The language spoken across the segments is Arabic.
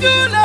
you know.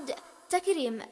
صاد تكريم.